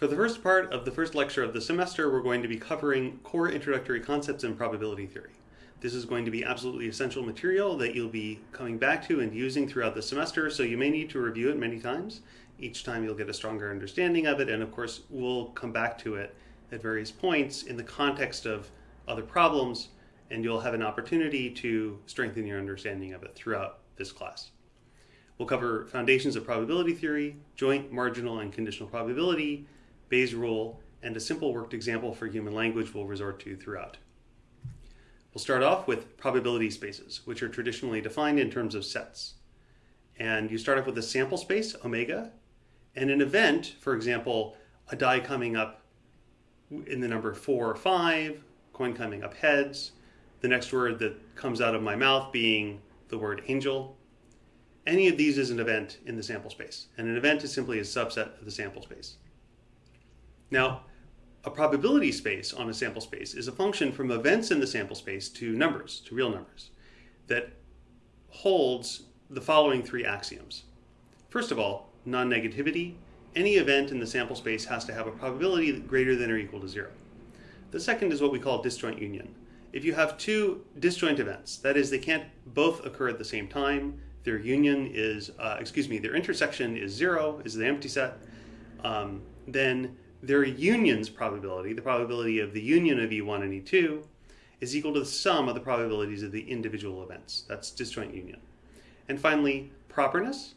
For the first part of the first lecture of the semester, we're going to be covering core introductory concepts in probability theory. This is going to be absolutely essential material that you'll be coming back to and using throughout the semester, so you may need to review it many times. Each time you'll get a stronger understanding of it, and of course, we'll come back to it at various points in the context of other problems, and you'll have an opportunity to strengthen your understanding of it throughout this class. We'll cover foundations of probability theory, joint, marginal, and conditional probability, Bayes' rule, and a simple worked example for human language we'll resort to throughout. We'll start off with probability spaces, which are traditionally defined in terms of sets. And you start off with a sample space, omega, and an event, for example, a die coming up in the number four or five, coin coming up heads, the next word that comes out of my mouth being the word angel. Any of these is an event in the sample space, and an event is simply a subset of the sample space. Now, a probability space on a sample space is a function from events in the sample space to numbers, to real numbers, that holds the following three axioms. First of all, non-negativity. Any event in the sample space has to have a probability greater than or equal to zero. The second is what we call disjoint union. If you have two disjoint events, that is, they can't both occur at the same time, their union is, uh, excuse me, their intersection is zero, is the empty set, um, then their union's probability, the probability of the union of E1 and E2, is equal to the sum of the probabilities of the individual events. That's disjoint union. And finally, properness,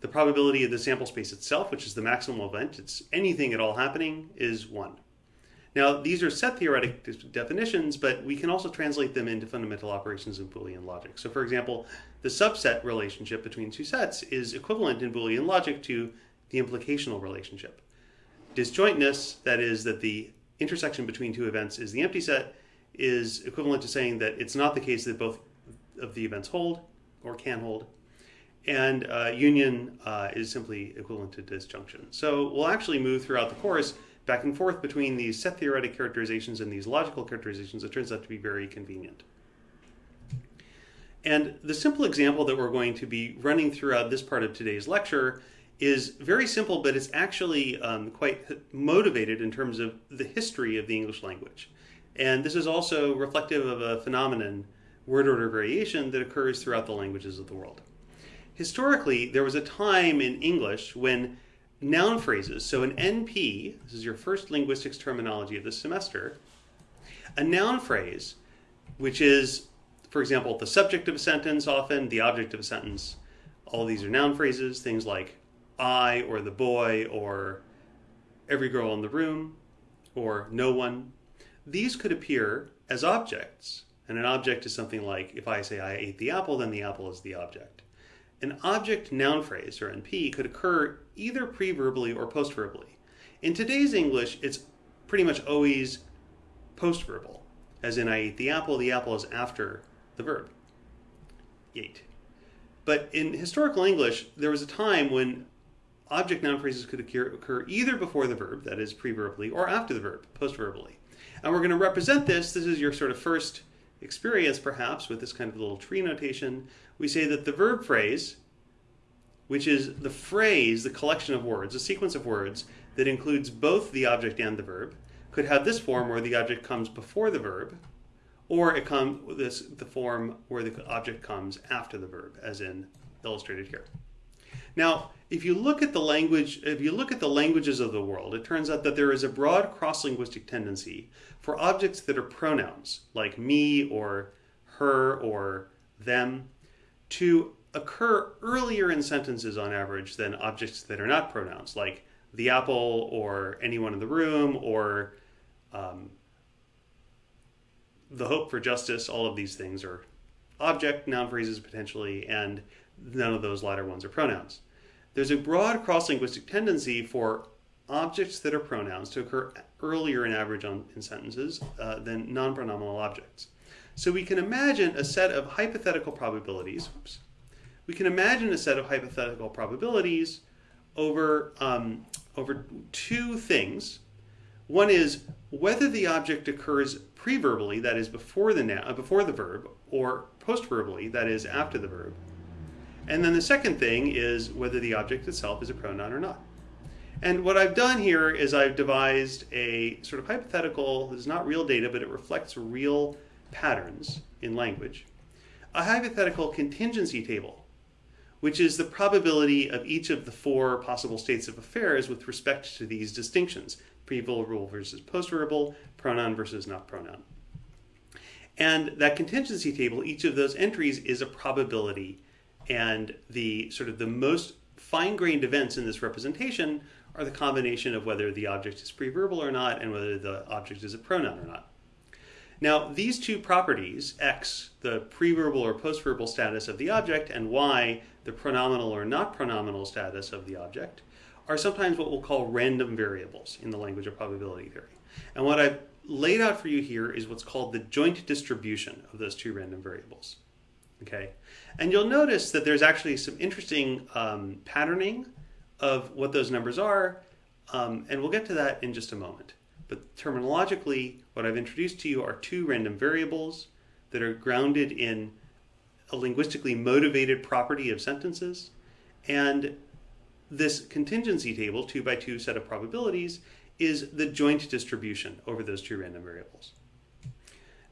the probability of the sample space itself, which is the maximal event, it's anything at all happening, is 1. Now, these are set theoretic de definitions, but we can also translate them into fundamental operations in Boolean logic. So for example, the subset relationship between two sets is equivalent in Boolean logic to the implicational relationship. Disjointness, that is, that the intersection between two events is the empty set, is equivalent to saying that it's not the case that both of the events hold or can hold. And uh, union uh, is simply equivalent to disjunction. So we'll actually move throughout the course back and forth between these set theoretic characterizations and these logical characterizations. It turns out to be very convenient. And the simple example that we're going to be running throughout this part of today's lecture is very simple, but it's actually um, quite motivated in terms of the history of the English language. And this is also reflective of a phenomenon, word order variation, that occurs throughout the languages of the world. Historically, there was a time in English when noun phrases, so an NP, this is your first linguistics terminology of this semester, a noun phrase, which is, for example, the subject of a sentence often, the object of a sentence, all these are noun phrases, things like I or the boy or every girl in the room or no one. These could appear as objects. And an object is something like if I say I ate the apple, then the apple is the object. An object noun phrase, or NP, could occur either preverbally or postverbally. In today's English, it's pretty much always postverbal, as in I ate the apple, the apple is after the verb, ate. But in historical English, there was a time when object noun phrases could occur, occur either before the verb, that is preverbally, or after the verb, postverbally. And we're going to represent this. This is your sort of first experience, perhaps, with this kind of little tree notation. We say that the verb phrase, which is the phrase, the collection of words, a sequence of words that includes both the object and the verb, could have this form where the object comes before the verb, or it comes this the form where the object comes after the verb, as in illustrated here. Now, if you look at the language, if you look at the languages of the world, it turns out that there is a broad cross-linguistic tendency for objects that are pronouns, like me or her or them, to occur earlier in sentences on average than objects that are not pronouns, like the apple or anyone in the room or um, the hope for justice. All of these things are object noun phrases potentially, and none of those latter ones are pronouns. There's a broad cross-linguistic tendency for objects that are pronouns to occur earlier in average on, in sentences uh, than non-pronominal objects. So we can imagine a set of hypothetical probabilities. We can imagine a set of hypothetical probabilities over, um, over two things. One is whether the object occurs preverbally, that is before the, before the verb, or postverbally, that is after the verb. And then the second thing is whether the object itself is a pronoun or not. And what I've done here is I've devised a sort of hypothetical, this is not real data, but it reflects real patterns in language, a hypothetical contingency table, which is the probability of each of the four possible states of affairs with respect to these distinctions, pre-verbal versus post-verbal, pronoun versus not pronoun. And that contingency table, each of those entries is a probability. And the sort of the most fine-grained events in this representation are the combination of whether the object is pre-verbal or not and whether the object is a pronoun or not. Now, these two properties, x, the pre-verbal or post-verbal status of the object, and y, the pronominal or not pronominal status of the object, are sometimes what we'll call random variables in the language of probability theory. And what I've laid out for you here is what's called the joint distribution of those two random variables. Okay, and you'll notice that there's actually some interesting um, patterning of what those numbers are, um, and we'll get to that in just a moment. But terminologically, what I've introduced to you are two random variables that are grounded in a linguistically motivated property of sentences, and this contingency table, two by two set of probabilities, is the joint distribution over those two random variables.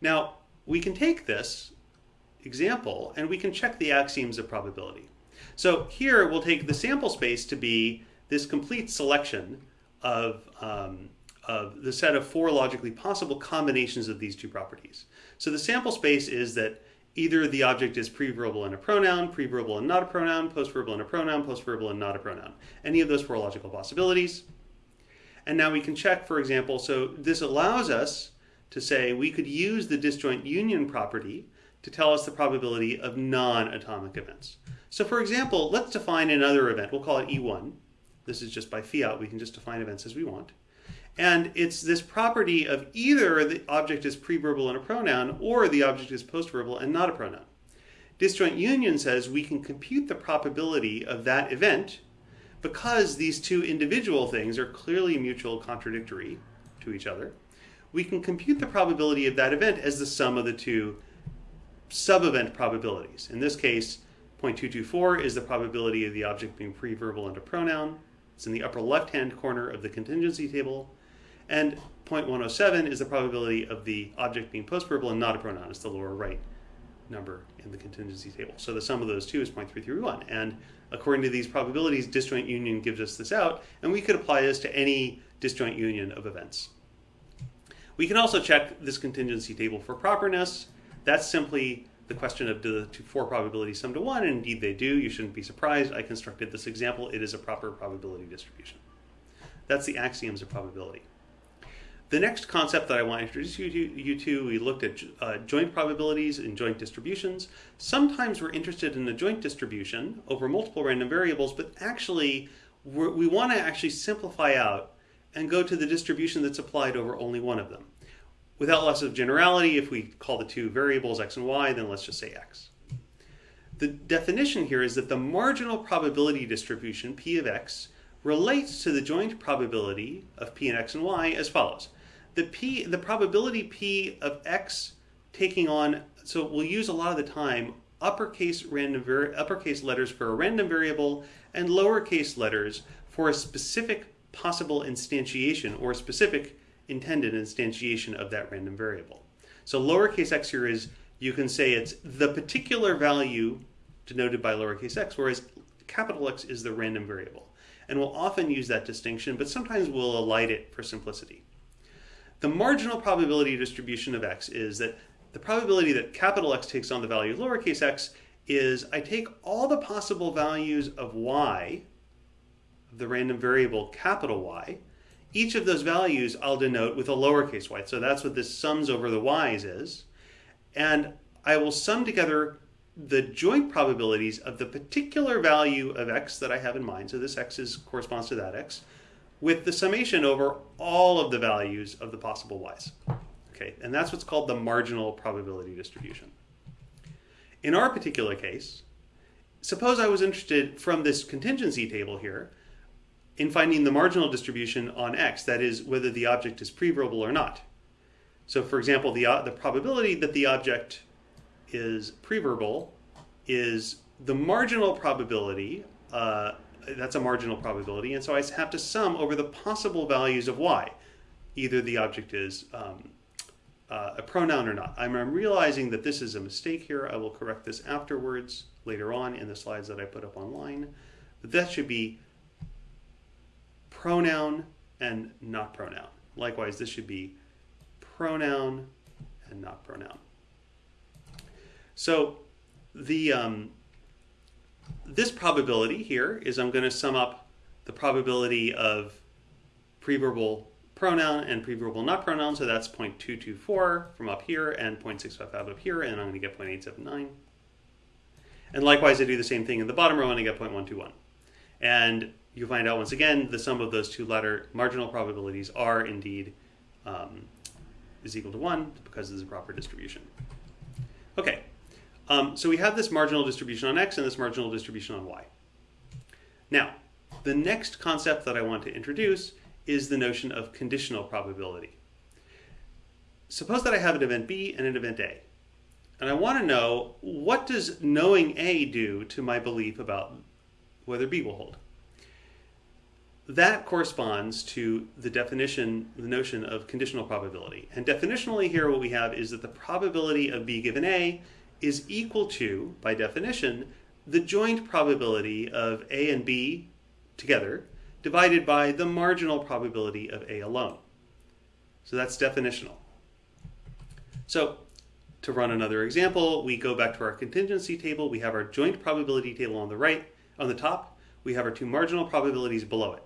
Now, we can take this example and we can check the axioms of probability. So here we'll take the sample space to be this complete selection of, um, of the set of four logically possible combinations of these two properties. So the sample space is that either the object is preverbal and a pronoun, preverbal and not a pronoun, postverbal and a pronoun, postverbal and not a pronoun. Any of those four logical possibilities. And now we can check, for example, so this allows us to say we could use the disjoint union property to tell us the probability of non-atomic events. So for example, let's define another event. We'll call it E1. This is just by fiat. We can just define events as we want. And it's this property of either the object is preverbal and a pronoun or the object is postverbal and not a pronoun. Disjoint union says we can compute the probability of that event because these two individual things are clearly mutual contradictory to each other. We can compute the probability of that event as the sum of the two sub-event probabilities. In this case, 0.224 is the probability of the object being preverbal and a pronoun. It's in the upper left-hand corner of the contingency table. And 0.107 is the probability of the object being postverbal and not a pronoun. It's the lower right number in the contingency table. So the sum of those two is 0.331. And according to these probabilities, disjoint union gives us this out. And we could apply this to any disjoint union of events. We can also check this contingency table for properness. That's simply the question of do the two, four probabilities sum to one, and indeed they do. You shouldn't be surprised. I constructed this example. It is a proper probability distribution. That's the axioms of probability. The next concept that I want to introduce you to, you to we looked at uh, joint probabilities and joint distributions. Sometimes we're interested in a joint distribution over multiple random variables, but actually we want to actually simplify out and go to the distribution that's applied over only one of them. Without loss of generality, if we call the two variables x and y, then let's just say x. The definition here is that the marginal probability distribution, p of x, relates to the joint probability of p and x and y as follows. The p, the probability p of x taking on, so we'll use a lot of the time uppercase random uppercase letters for a random variable and lowercase letters for a specific possible instantiation or specific intended instantiation of that random variable. So lowercase x here is, you can say it's the particular value denoted by lowercase x, whereas capital X is the random variable. And we'll often use that distinction, but sometimes we'll elide it for simplicity. The marginal probability distribution of x is that the probability that capital X takes on the value of lowercase x is I take all the possible values of y, of the random variable capital Y, each of those values I'll denote with a lowercase y. So that's what this sums over the y's is. And I will sum together the joint probabilities of the particular value of x that I have in mind. So this x is, corresponds to that x with the summation over all of the values of the possible y's. Okay, and that's what's called the marginal probability distribution. In our particular case, suppose I was interested from this contingency table here in finding the marginal distribution on x, that is, whether the object is preverbal or not. So for example, the, uh, the probability that the object is preverbal is the marginal probability uh, that's a marginal probability, and so I have to sum over the possible values of y. Either the object is um, uh, a pronoun or not. I'm, I'm realizing that this is a mistake here. I will correct this afterwards, later on in the slides that I put up online. But that should be pronoun and not pronoun. Likewise, this should be pronoun and not pronoun. So the um, this probability here is I'm going to sum up the probability of preverbal pronoun and preverbal not pronoun. So that's 0.224 from up here and 0.655 up here, and I'm going to get 0.879. And likewise, I do the same thing in the bottom row and I get 0.121. And you find out once again the sum of those two letter marginal probabilities are indeed um, is equal to 1 because it's a proper distribution. Okay, um, so we have this marginal distribution on x and this marginal distribution on y. Now, the next concept that I want to introduce is the notion of conditional probability. Suppose that I have an event B and an event A. And I want to know what does knowing A do to my belief about whether B will hold. That corresponds to the definition, the notion of conditional probability. And definitionally here what we have is that the probability of B given A is equal to, by definition, the joint probability of A and B together divided by the marginal probability of A alone. So that's definitional. So to run another example, we go back to our contingency table. We have our joint probability table on the right, on the top. We have our two marginal probabilities below it.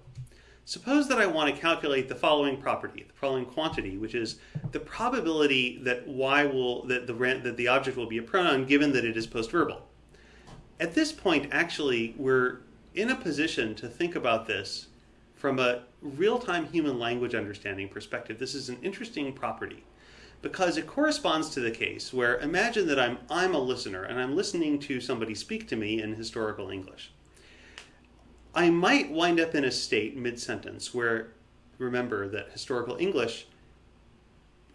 Suppose that I want to calculate the following property, the following quantity, which is the probability that y will that the that the object will be a pronoun given that it is postverbal. At this point, actually, we're in a position to think about this from a real-time human language understanding perspective. This is an interesting property because it corresponds to the case where imagine that I'm I'm a listener and I'm listening to somebody speak to me in historical English. I might wind up in a state mid-sentence where, remember that historical English,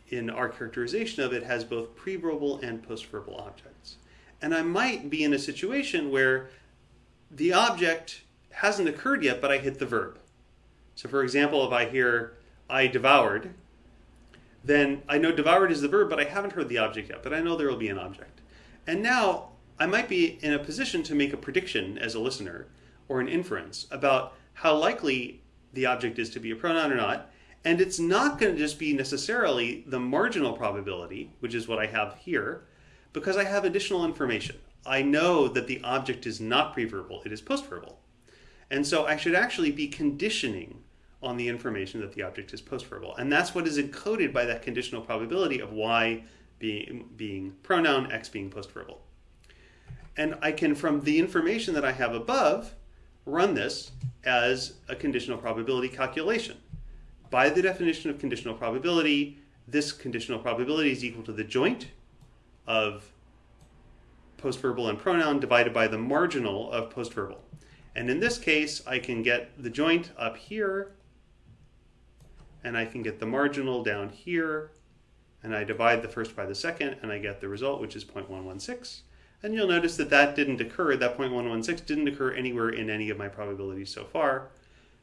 in our characterization of it, has both preverbal and postverbal objects. And I might be in a situation where the object hasn't occurred yet, but I hit the verb. So for example, if I hear, I devoured, then I know devoured is the verb, but I haven't heard the object yet, but I know there will be an object. And now I might be in a position to make a prediction as a listener or an inference about how likely the object is to be a pronoun or not. And it's not going to just be necessarily the marginal probability, which is what I have here, because I have additional information. I know that the object is not preverbal, it is postverbal. And so I should actually be conditioning on the information that the object is postverbal. And that's what is encoded by that conditional probability of y being, being pronoun, x being postverbal. And I can, from the information that I have above, run this as a conditional probability calculation. By the definition of conditional probability, this conditional probability is equal to the joint of postverbal and pronoun divided by the marginal of postverbal. And in this case, I can get the joint up here, and I can get the marginal down here, and I divide the first by the second, and I get the result, which is 0.116. And you'll notice that that didn't occur, that 0.116 didn't occur anywhere in any of my probabilities so far,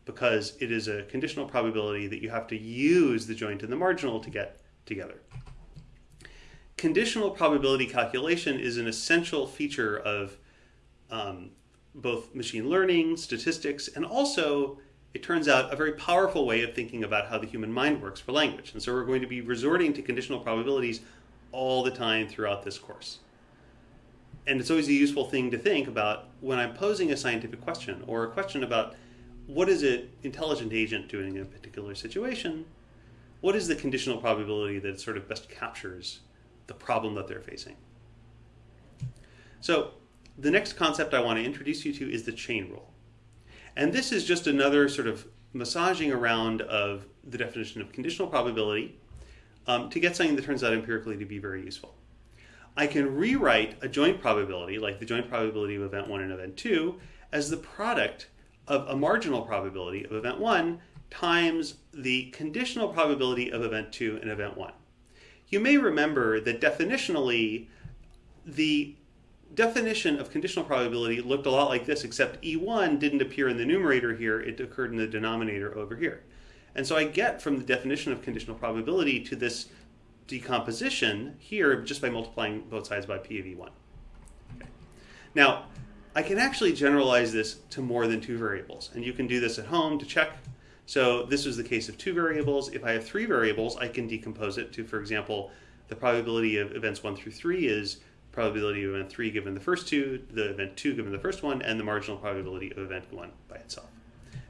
because it is a conditional probability that you have to use the joint and the marginal to get together. Conditional probability calculation is an essential feature of um, both machine learning, statistics, and also, it turns out, a very powerful way of thinking about how the human mind works for language. And so we're going to be resorting to conditional probabilities all the time throughout this course and it's always a useful thing to think about when I'm posing a scientific question or a question about what is an intelligent agent doing in a particular situation, what is the conditional probability that it sort of best captures the problem that they're facing. So the next concept I want to introduce you to is the chain rule. And this is just another sort of massaging around of the definition of conditional probability um, to get something that turns out empirically to be very useful. I can rewrite a joint probability, like the joint probability of event 1 and event 2, as the product of a marginal probability of event 1 times the conditional probability of event 2 and event 1. You may remember that definitionally, the definition of conditional probability looked a lot like this, except E1 didn't appear in the numerator here, it occurred in the denominator over here. And so I get from the definition of conditional probability to this decomposition here just by multiplying both sides by P of E1. Okay. Now, I can actually generalize this to more than two variables, and you can do this at home to check. So this is the case of two variables. If I have three variables, I can decompose it to, for example, the probability of events 1 through 3 is probability of event 3 given the first two, the event 2 given the first one, and the marginal probability of event 1 by itself.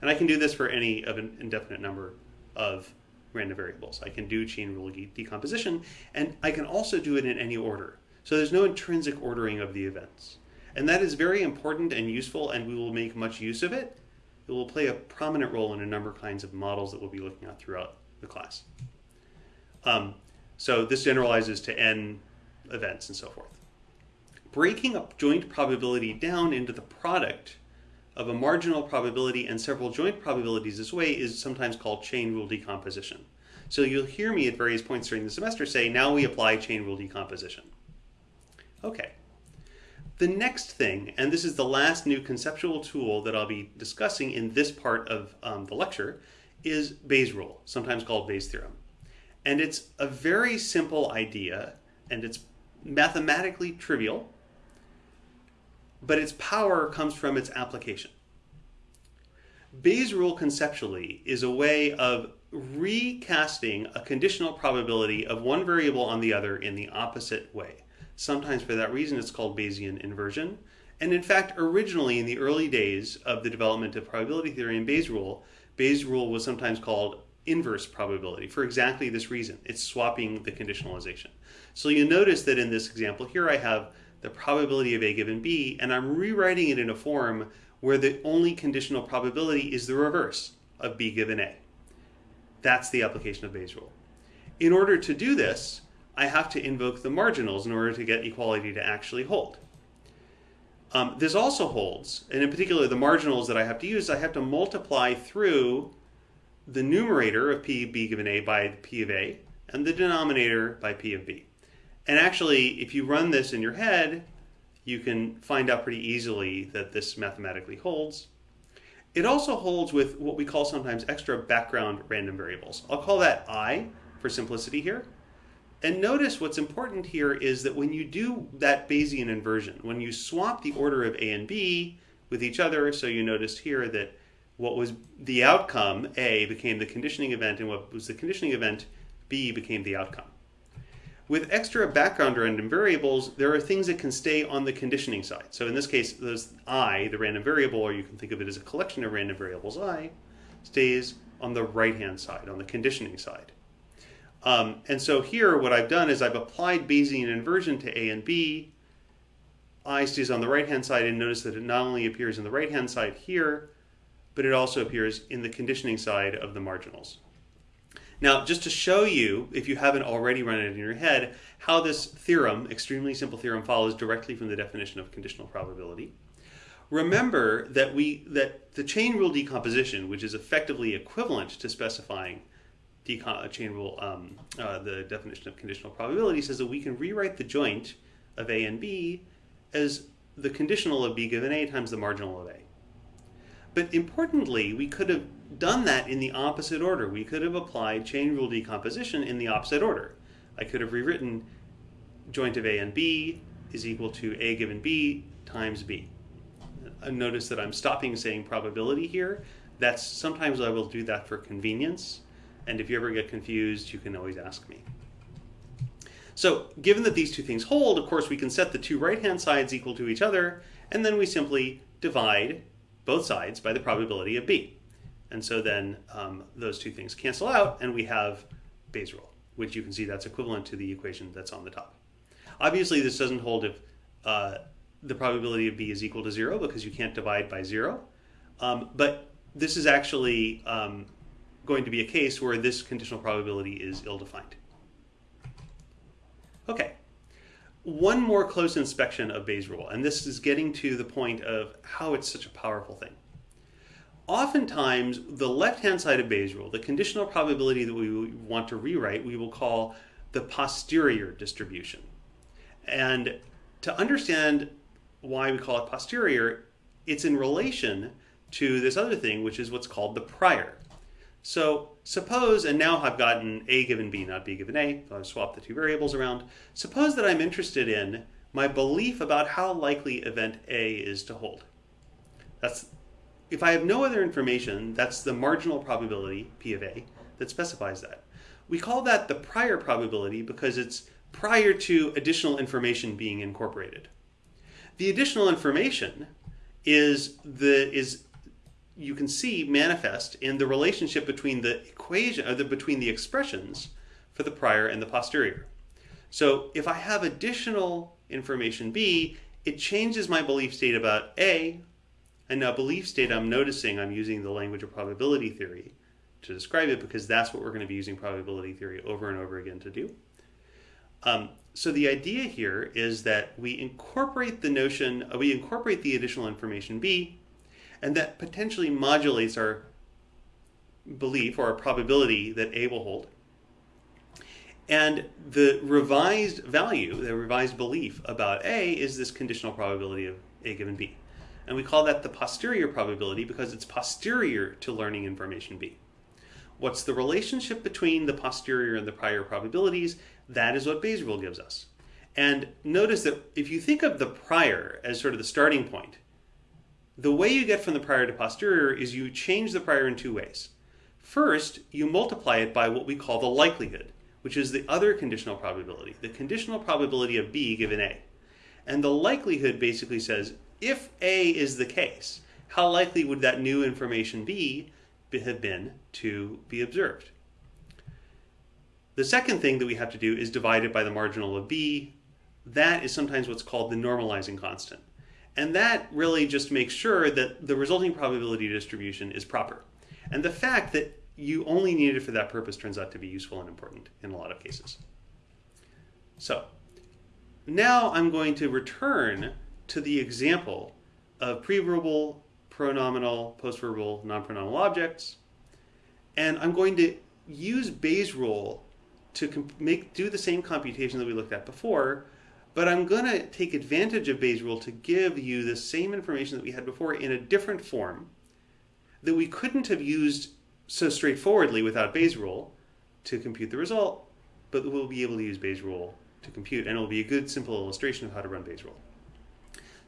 And I can do this for any of an indefinite number of random variables. I can do chain rule decomposition, and I can also do it in any order. So there's no intrinsic ordering of the events. And that is very important and useful, and we will make much use of it. It will play a prominent role in a number of kinds of models that we'll be looking at throughout the class. Um, so this generalizes to n events and so forth. Breaking up joint probability down into the product of a marginal probability and several joint probabilities this way is sometimes called chain rule decomposition. So you'll hear me at various points during the semester say, now we apply chain rule decomposition. Okay. The next thing, and this is the last new conceptual tool that I'll be discussing in this part of um, the lecture, is Bayes' rule, sometimes called Bayes' theorem. And it's a very simple idea, and it's mathematically trivial, but its power comes from its application. Bayes' rule conceptually is a way of recasting a conditional probability of one variable on the other in the opposite way. Sometimes for that reason it's called Bayesian inversion. And in fact, originally in the early days of the development of probability theory and Bayes' rule, Bayes' rule was sometimes called inverse probability for exactly this reason. It's swapping the conditionalization. So you notice that in this example here I have the probability of A given B, and I'm rewriting it in a form where the only conditional probability is the reverse of B given A. That's the application of Bayes' rule. In order to do this, I have to invoke the marginals in order to get equality to actually hold. Um, this also holds, and in particular the marginals that I have to use, I have to multiply through the numerator of P of B given A by P of A, and the denominator by P of B. And actually, if you run this in your head, you can find out pretty easily that this mathematically holds. It also holds with what we call sometimes extra background random variables. I'll call that i for simplicity here. And notice what's important here is that when you do that Bayesian inversion, when you swap the order of A and B with each other, so you notice here that what was the outcome, A, became the conditioning event, and what was the conditioning event, B, became the outcome. With extra background random variables, there are things that can stay on the conditioning side. So in this case, those i, the random variable, or you can think of it as a collection of random variables i, stays on the right-hand side, on the conditioning side. Um, and so here, what I've done is I've applied Bayesian inversion to a and b. i stays on the right-hand side, and notice that it not only appears in the right-hand side here, but it also appears in the conditioning side of the marginals. Now, just to show you, if you haven't already run it in your head, how this theorem, extremely simple theorem, follows directly from the definition of conditional probability. Remember that we that the chain rule decomposition, which is effectively equivalent to specifying chain rule, um, uh, the definition of conditional probability, says that we can rewrite the joint of A and B as the conditional of B given A times the marginal of A. But importantly, we could have done that in the opposite order. We could have applied chain rule decomposition in the opposite order. I could have rewritten joint of A and B is equal to A given B times B. Uh, notice that I'm stopping saying probability here. That's sometimes I will do that for convenience. And if you ever get confused, you can always ask me. So given that these two things hold, of course, we can set the two right-hand sides equal to each other, and then we simply divide both sides by the probability of B. And so then um, those two things cancel out and we have Bayes' rule, which you can see that's equivalent to the equation that's on the top. Obviously this doesn't hold if uh, the probability of B is equal to zero because you can't divide by zero. Um, but this is actually um, going to be a case where this conditional probability is ill-defined. Okay, one more close inspection of Bayes' rule, and this is getting to the point of how it's such a powerful thing oftentimes the left-hand side of Bayes' rule, the conditional probability that we want to rewrite, we will call the posterior distribution. And to understand why we call it posterior, it's in relation to this other thing, which is what's called the prior. So suppose, and now I've gotten a given b, not b given a, so I've swapped the two variables around. Suppose that I'm interested in my belief about how likely event A is to hold. That's if I have no other information, that's the marginal probability, P of A, that specifies that. We call that the prior probability because it's prior to additional information being incorporated. The additional information is the is you can see manifest in the relationship between the equation or the, between the expressions for the prior and the posterior. So if I have additional information B, it changes my belief state about A and now belief state, I'm noticing I'm using the language of probability theory to describe it because that's what we're going to be using probability theory over and over again to do. Um, so the idea here is that we incorporate the notion, uh, we incorporate the additional information B, and that potentially modulates our belief or our probability that A will hold. And the revised value, the revised belief about A is this conditional probability of A given B. And we call that the posterior probability because it's posterior to learning information B. What's the relationship between the posterior and the prior probabilities? That is what Bayes' rule gives us. And notice that if you think of the prior as sort of the starting point, the way you get from the prior to posterior is you change the prior in two ways. First, you multiply it by what we call the likelihood, which is the other conditional probability, the conditional probability of B given A. And the likelihood basically says if A is the case, how likely would that new information be have been to be observed? The second thing that we have to do is divide it by the marginal of B. That is sometimes what's called the normalizing constant. And that really just makes sure that the resulting probability distribution is proper. And the fact that you only need it for that purpose turns out to be useful and important in a lot of cases. So now I'm going to return to the example of preverbal, pronominal, postverbal, non-pronominal objects. And I'm going to use Bayes' rule to make do the same computation that we looked at before, but I'm going to take advantage of Bayes' rule to give you the same information that we had before in a different form that we couldn't have used so straightforwardly without Bayes' rule to compute the result, but we'll be able to use Bayes' rule to compute, and it will be a good simple illustration of how to run Bayes' rule.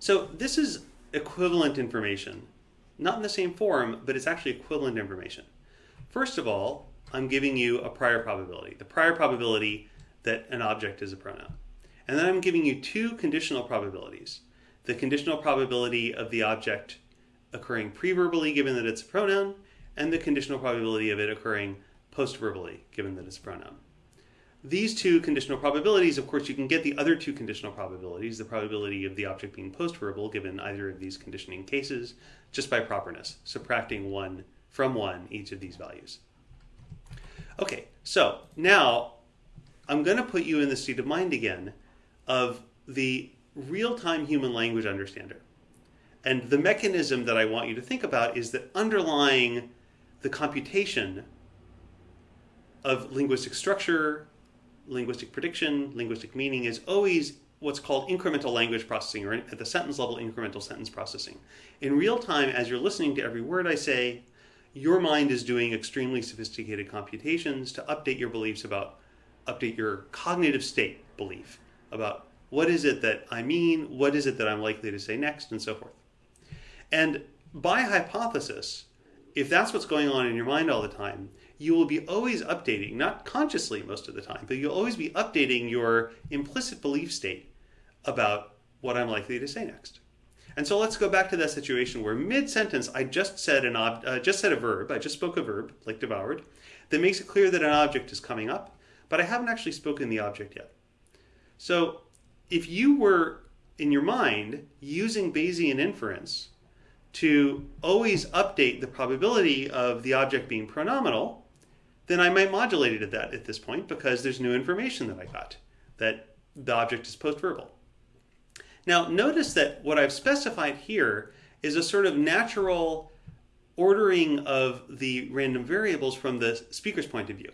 So this is equivalent information. Not in the same form, but it's actually equivalent information. First of all, I'm giving you a prior probability, the prior probability that an object is a pronoun. And then I'm giving you two conditional probabilities. The conditional probability of the object occurring preverbally given that it's a pronoun, and the conditional probability of it occurring postverbally given that it's a pronoun. These two conditional probabilities, of course, you can get the other two conditional probabilities, the probability of the object being postverbal given either of these conditioning cases, just by properness, subtracting one from one each of these values. Okay, so now I'm going to put you in the state of mind again of the real-time human language understander. And the mechanism that I want you to think about is that underlying the computation of linguistic structure, linguistic prediction, linguistic meaning is always what's called incremental language processing, or at the sentence level, incremental sentence processing. In real time, as you're listening to every word I say, your mind is doing extremely sophisticated computations to update your beliefs about, update your cognitive state belief about what is it that I mean, what is it that I'm likely to say next, and so forth. And by hypothesis, if that's what's going on in your mind all the time, you will be always updating, not consciously most of the time, but you'll always be updating your implicit belief state about what I'm likely to say next. And so let's go back to that situation where mid-sentence I just said an ob uh, just said a verb, I just spoke a verb, like devoured, that makes it clear that an object is coming up, but I haven't actually spoken the object yet. So if you were in your mind using Bayesian inference to always update the probability of the object being pronominal, then I might modulate it at that at this point because there's new information that I got that the object is postverbal. Now notice that what I've specified here is a sort of natural ordering of the random variables from the speaker's point of view.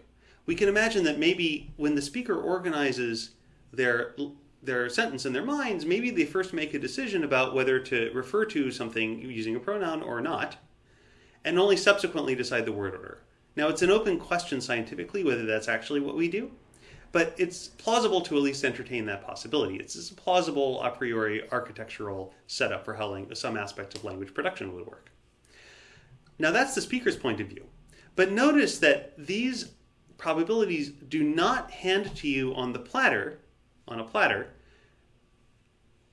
We can imagine that maybe when the speaker organizes their their sentence in their minds, maybe they first make a decision about whether to refer to something using a pronoun or not, and only subsequently decide the word order. Now, it's an open question scientifically whether that's actually what we do, but it's plausible to at least entertain that possibility. It's a plausible a priori architectural setup for how some aspects of language production would work. Now, that's the speaker's point of view. But notice that these probabilities do not hand to you on the platter, on a platter,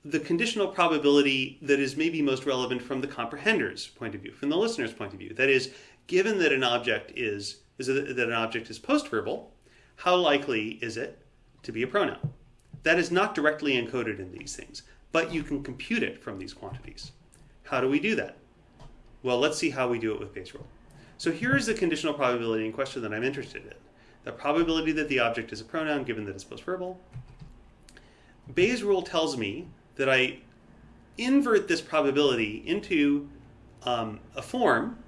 the conditional probability that is maybe most relevant from the comprehender's point of view, from the listener's point of view. That is, given that an object is, is that an object is postverbal, how likely is it to be a pronoun? That is not directly encoded in these things, but you can compute it from these quantities. How do we do that? Well, let's see how we do it with Bayes' rule. So here is the conditional probability in question that I'm interested in. The probability that the object is a pronoun given that it's postverbal. Bayes' rule tells me that I invert this probability into um, a form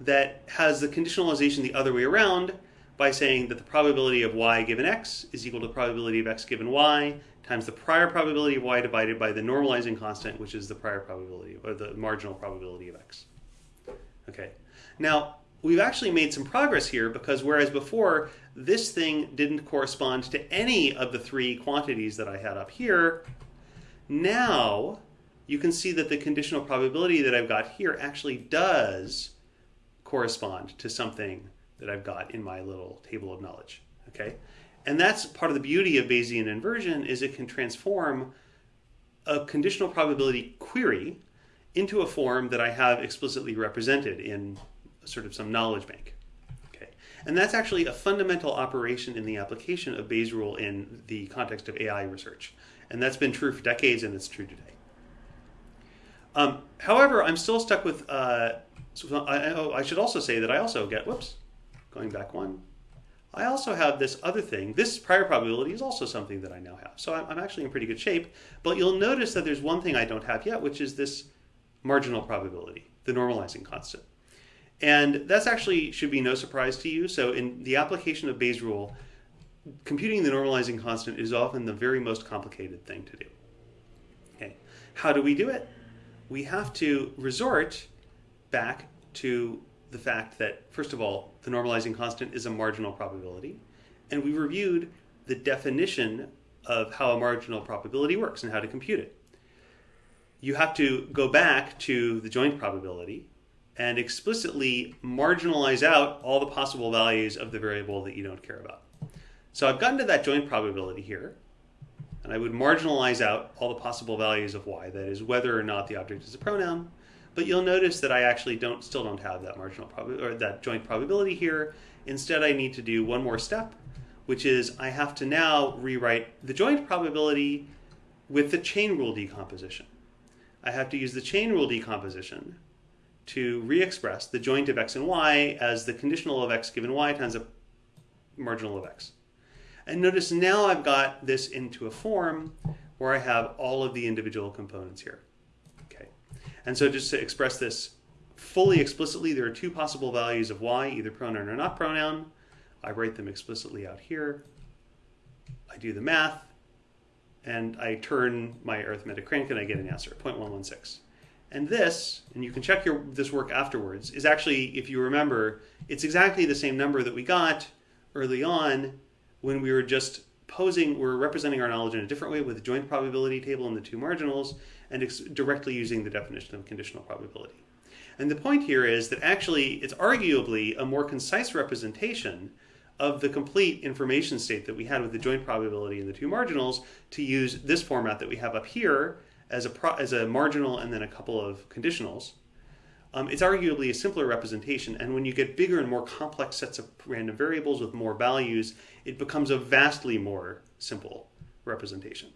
that has the conditionalization the other way around by saying that the probability of y given x is equal to the probability of x given y times the prior probability of y divided by the normalizing constant, which is the prior probability, or the marginal probability of x. Okay. Now, we've actually made some progress here because whereas before this thing didn't correspond to any of the three quantities that I had up here, now you can see that the conditional probability that I've got here actually does correspond to something that I've got in my little table of knowledge. Okay, and that's part of the beauty of Bayesian inversion is it can transform a conditional probability query into a form that I have explicitly represented in sort of some knowledge bank. Okay, and that's actually a fundamental operation in the application of Bayes' rule in the context of AI research. And that's been true for decades, and it's true today. Um, however, I'm still stuck with. Uh, I, oh, I should also say that I also get. Whoops, going back one. I also have this other thing. This prior probability is also something that I now have. So I'm, I'm actually in pretty good shape. But you'll notice that there's one thing I don't have yet, which is this marginal probability, the normalizing constant. And that's actually should be no surprise to you. So in the application of Bayes' rule, computing the normalizing constant is often the very most complicated thing to do. Okay, how do we do it? We have to resort back to the fact that, first of all, the normalizing constant is a marginal probability, and we reviewed the definition of how a marginal probability works and how to compute it. You have to go back to the joint probability and explicitly marginalize out all the possible values of the variable that you don't care about. So I've gotten to that joint probability here, and I would marginalize out all the possible values of y, that is whether or not the object is a pronoun. But you'll notice that I actually don't still don't have that marginal probability or that joint probability here. Instead, I need to do one more step, which is I have to now rewrite the joint probability with the chain rule decomposition. I have to use the chain rule decomposition to re-express the joint of x and y as the conditional of x given y times the marginal of x. And notice now I've got this into a form where I have all of the individual components here. And so just to express this fully explicitly, there are two possible values of y, either pronoun or not pronoun. I write them explicitly out here. I do the math, and I turn my arithmetic crank and I get an answer, 0.116. And this, and you can check your, this work afterwards, is actually, if you remember, it's exactly the same number that we got early on when we were just posing, we're representing our knowledge in a different way with a joint probability table and the two marginals, and directly using the definition of conditional probability. And the point here is that actually it's arguably a more concise representation of the complete information state that we had with the joint probability and the two marginals to use this format that we have up here as a, as a marginal and then a couple of conditionals, um, it's arguably a simpler representation. And when you get bigger and more complex sets of random variables with more values, it becomes a vastly more simple representation.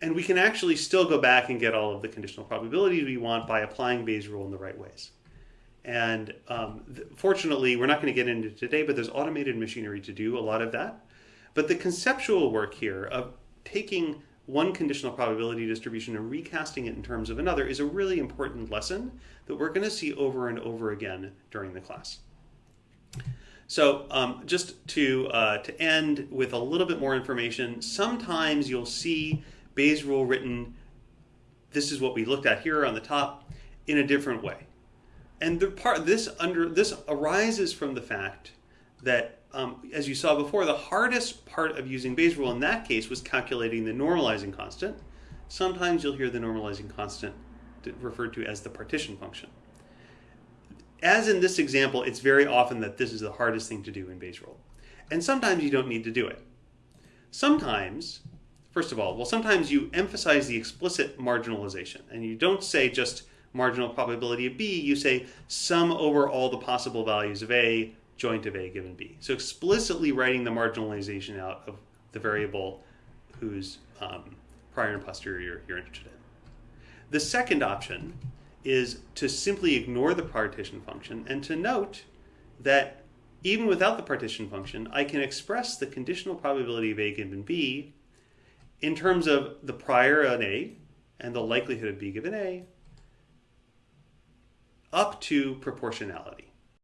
And we can actually still go back and get all of the conditional probabilities we want by applying Bayes' rule in the right ways. And um, fortunately, we're not going to get into today, but there's automated machinery to do a lot of that. But the conceptual work here of taking one conditional probability distribution and recasting it in terms of another is a really important lesson that we're going to see over and over again during the class. So um, just to uh, to end with a little bit more information, sometimes you'll see Bayes' rule written. This is what we looked at here on the top in a different way, and the part this under this arises from the fact that um, as you saw before, the hardest part of using Bayes' rule in that case was calculating the normalizing constant. Sometimes you'll hear the normalizing constant referred to as the partition function. As in this example, it's very often that this is the hardest thing to do in Bayes' rule. And sometimes you don't need to do it. Sometimes, first of all, well, sometimes you emphasize the explicit marginalization, and you don't say just marginal probability of B, you say sum over all the possible values of A joint of A given B. So explicitly writing the marginalization out of the variable whose um, prior and posterior you're, you're interested in. The second option is to simply ignore the partition function and to note that even without the partition function, I can express the conditional probability of A given B in terms of the prior on A and the likelihood of B given A up to proportionality.